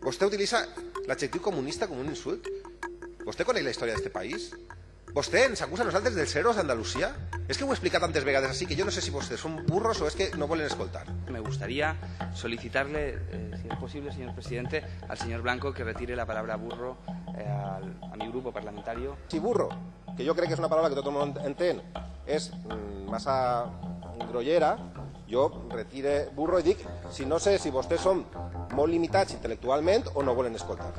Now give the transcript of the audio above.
Vostè utilitza l'adjectiu comunista com un insult? Vostè coneix la història d'aquest país? Vostè ens acusa a nosaltres dels herois d'Andalusia? És que ho he explicat tantes vegades així que jo no sé si vostès són burros o és que no volen escoltar. Me gustaría solicitarle, eh, si es posible, señor presidente, al señor Blanco que retire la palabra burro eh, al, a mi grupo parlamentario. Si burro, que jo crec que és una paraula que tot el món entén, és mm, massa grollera, jo retire burro i dic si no sé si vostès són molt limitats intel·lectualment o no volen escoltar.